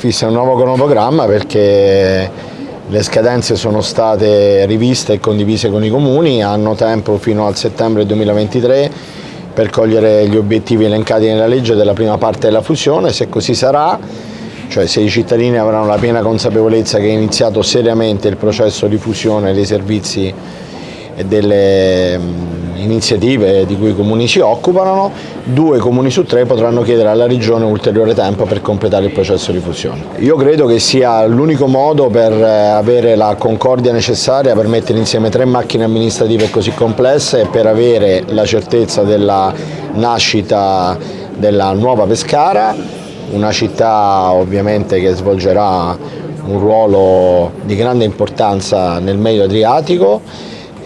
Fissa un nuovo cronoprogramma perché le scadenze sono state riviste e condivise con i comuni, hanno tempo fino al settembre 2023 per cogliere gli obiettivi elencati nella legge della prima parte della fusione, se così sarà, cioè se i cittadini avranno la piena consapevolezza che è iniziato seriamente il processo di fusione dei servizi e delle iniziative di cui i comuni si occupano, due comuni su tre potranno chiedere alla Regione ulteriore tempo per completare il processo di fusione. Io credo che sia l'unico modo per eh, avere la concordia necessaria per mettere insieme tre macchine amministrative così complesse e per avere la certezza della nascita della nuova Pescara, una città ovviamente che svolgerà un ruolo di grande importanza nel medio Adriatico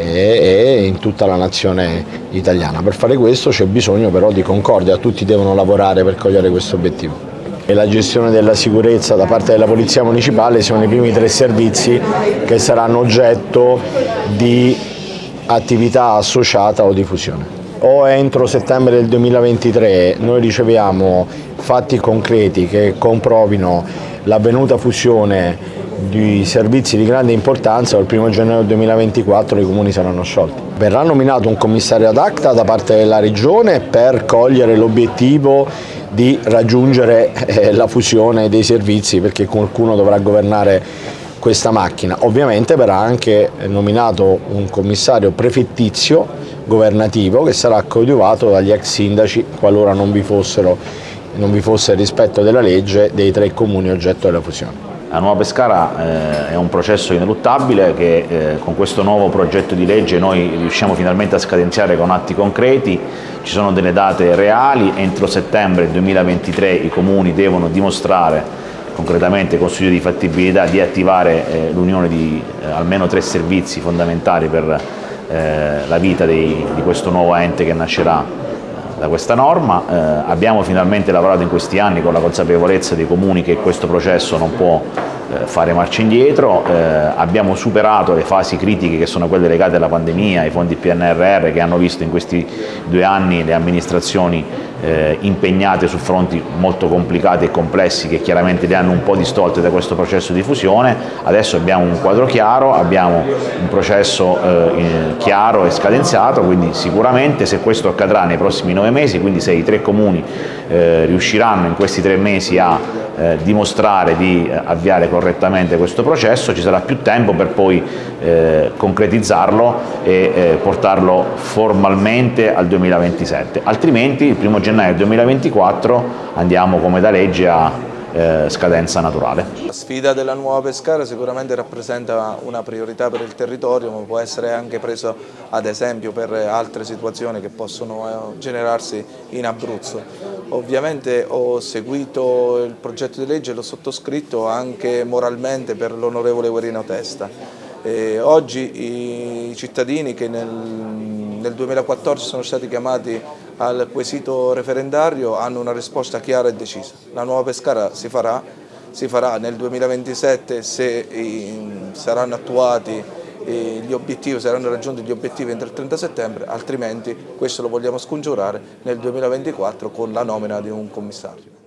e, in tutta la nazione italiana. Per fare questo c'è bisogno però di concordia, tutti devono lavorare per cogliere questo obiettivo. E la gestione della sicurezza da parte della Polizia Municipale sono i primi tre servizi che saranno oggetto di attività associata o diffusione. O entro settembre del 2023 noi riceviamo fatti concreti che comprovino l'avvenuta fusione di servizi di grande importanza il 1 gennaio 2024 i comuni saranno sciolti. Verrà nominato un commissario ad acta da parte della Regione per cogliere l'obiettivo di raggiungere eh, la fusione dei servizi perché qualcuno dovrà governare questa macchina. Ovviamente verrà anche nominato un commissario prefettizio governativo che sarà coadiuvato dagli ex sindaci qualora non vi, fossero, non vi fosse rispetto della legge dei tre comuni oggetto della fusione. La Nuova Pescara eh, è un processo ineluttabile che eh, con questo nuovo progetto di legge noi riusciamo finalmente a scadenziare con atti concreti, ci sono delle date reali, entro settembre 2023 i comuni devono dimostrare concretamente con studio di fattibilità di attivare eh, l'unione di eh, almeno tre servizi fondamentali per eh, la vita dei, di questo nuovo ente che nascerà da questa norma, eh, abbiamo finalmente lavorato in questi anni con la consapevolezza dei comuni che questo processo non può fare marcia indietro, eh, abbiamo superato le fasi critiche che sono quelle legate alla pandemia, ai fondi PNRR che hanno visto in questi due anni le amministrazioni eh, impegnate su fronti molto complicati e complessi che chiaramente le hanno un po' distolte da questo processo di fusione, adesso abbiamo un quadro chiaro, abbiamo un processo eh, chiaro e scadenziato, quindi sicuramente se questo accadrà nei prossimi nove mesi, quindi se i tre comuni eh, riusciranno in questi tre mesi a eh, dimostrare di eh, avviare correttamente questo processo, ci sarà più tempo per poi eh, concretizzarlo e eh, portarlo formalmente al 2027, altrimenti il 1 gennaio 2024 andiamo come da legge a eh, scadenza naturale. La sfida della nuova Pescara sicuramente rappresenta una priorità per il territorio ma può essere anche preso ad esempio per altre situazioni che possono eh, generarsi in Abruzzo. Ovviamente ho seguito il progetto di legge e l'ho sottoscritto anche moralmente per l'onorevole Guerino Testa. E oggi i cittadini che nel, nel 2014 sono stati chiamati al quesito referendario hanno una risposta chiara e decisa. La nuova Pescara si farà, si farà nel 2027 se saranno attuati gli obiettivi, saranno raggiunti gli obiettivi entro il 30 settembre, altrimenti questo lo vogliamo scongiurare nel 2024 con la nomina di un commissario.